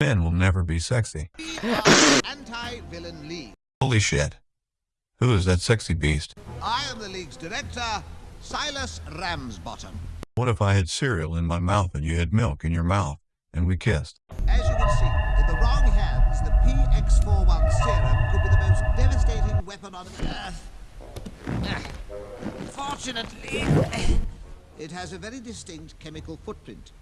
Men will never be sexy. Anti-Villain League. Holy shit. Who is that sexy beast? I am the league's director, Silas Ramsbottom. What if I had cereal in my mouth and you had milk in your mouth and we kissed? As you can see, in the wrong hands, the PX41 serum could be the most devastating weapon on Earth. Fortunately, it has a very distinct chemical footprint.